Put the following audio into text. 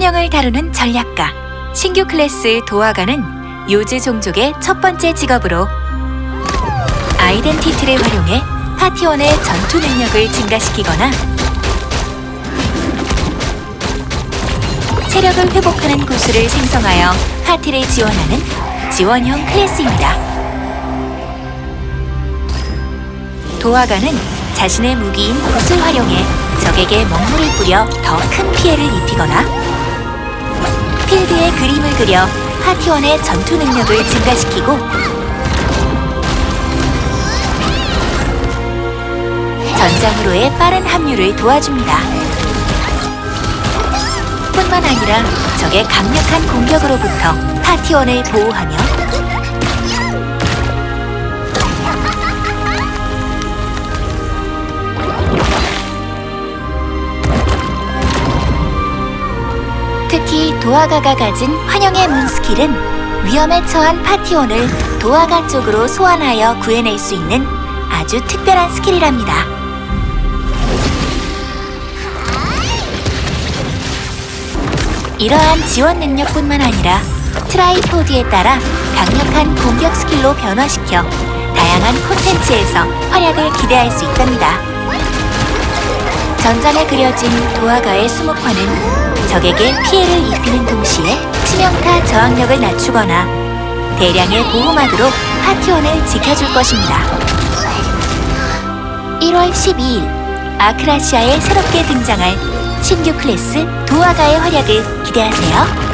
환영을 다루는 전략가 신규 클래스 도화가는 요즈 종족의 첫 번째 직업으로 아이덴티티를 활용해 파티원의 전투 능력을 증가시키거나 체력을 회복하는 구슬을 생성하여 파티를 지원하는 지원형 클래스입니다. 도화가는 자신의 무기인 붓을 활용해 적에게 먹물을 뿌려 더 큰 피해를 입히거나 필드에 그림을 그려 파티원의 전투 능력을 증가시키고 전장으로의 빠른 합류를 도와줍니다. 뿐만 아니라 적의 강력한 공격으로부터 파티원을 보호하며 특히 도화가가 가진 환영의 문 스킬은 위험에 처한 파티원을 도화가 쪽으로 소환하여 구해낼 수 있는 아주 특별한 스킬이랍니다. 이러한 지원 능력뿐만 아니라 tripod에 따라 강력한 공격 스킬로 변화시켜 다양한 콘텐츠에서 활약을 기대할 수 있답니다. 전장에 그려진 도화가의 수목화는 적에게 피해를 입히는 동시에 치명타 저항력을 낮추거나 대량의 보호막으로 파티원을 지켜줄 것입니다. 1월 12일 아크라시아에 새롭게 등장할 신규 클래스 도화가의 활약을 기대하세요.